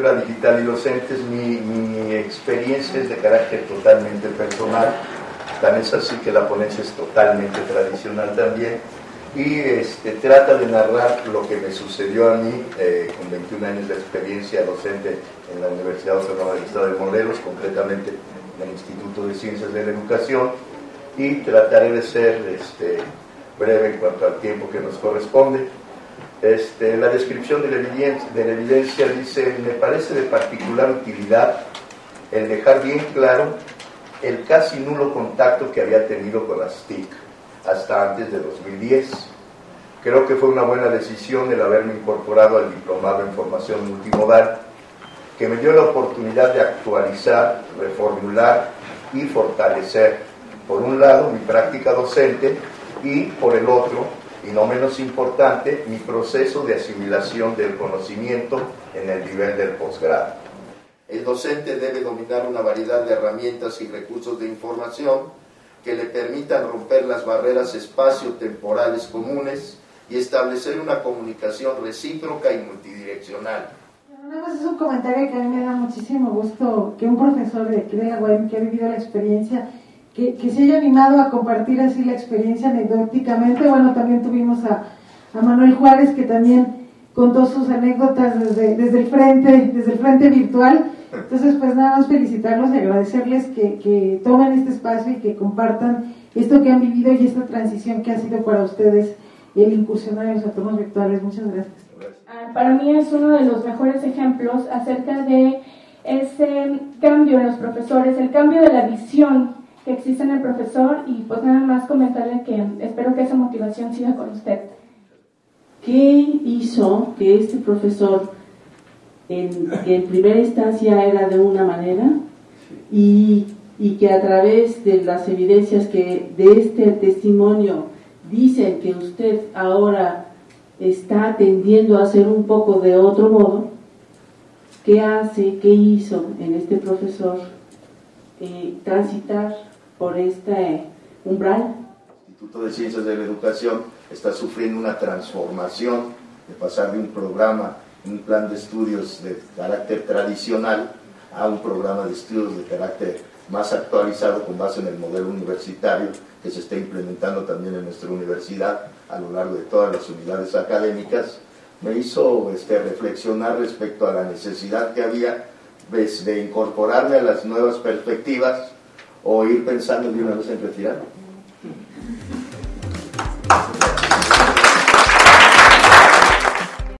escritura digital y docentes, mi, mi experiencia es de carácter totalmente personal, tan es así que la ponencia es totalmente tradicional también. Y este, trata de narrar lo que me sucedió a mí eh, con 21 años de experiencia docente en la Universidad Autónoma del Estado de Morelos, concretamente en el Instituto de Ciencias de la Educación, y trataré de ser este, breve en cuanto al tiempo que nos corresponde. Este, la descripción de la, evidencia, de la evidencia dice, me parece de particular utilidad el dejar bien claro el casi nulo contacto que había tenido con las TIC hasta antes de 2010. Creo que fue una buena decisión el haberme incorporado al diplomado en formación multimodal, que me dio la oportunidad de actualizar, reformular y fortalecer, por un lado, mi práctica docente y, por el otro, y no menos importante, mi proceso de asimilación del conocimiento en el nivel del posgrado. El docente debe dominar una variedad de herramientas y recursos de información que le permitan romper las barreras espacio-temporales comunes y establecer una comunicación recíproca y multidireccional. Nada más es un comentario que a mí me da muchísimo gusto que un profesor de aquí de la UEM que ha vivido la experiencia, que, que, se haya animado a compartir así la experiencia anecdóticamente. Bueno, también tuvimos a, a Manuel Juárez que también contó sus anécdotas desde, desde el frente, desde el frente virtual entonces, pues nada más felicitarlos y agradecerles que, que tomen este espacio y que compartan esto que han vivido y esta transición que ha sido para ustedes el incursionar en los entornos virtuales. Muchas gracias. Ah, para mí es uno de los mejores ejemplos acerca de ese cambio en los profesores, el cambio de la visión que existe en el profesor y pues nada más comentarle que espero que esa motivación siga con usted. ¿Qué hizo que este profesor en, que en primera instancia era de una manera y, y, que a través de las evidencias que de este testimonio dicen que usted ahora está atendiendo a hacer un poco de otro modo, ¿qué hace, qué hizo en este profesor eh, transitar por este umbral? El Instituto de Ciencias de la Educación está sufriendo una transformación de pasar de un programa un plan de estudios de carácter tradicional a un programa de estudios de carácter más actualizado con base en el modelo universitario que se está implementando también en nuestra universidad a lo largo de todas las unidades académicas, me hizo este, reflexionar respecto a la necesidad que había de incorporarme a las nuevas perspectivas o ir pensando de una vez en retirarme.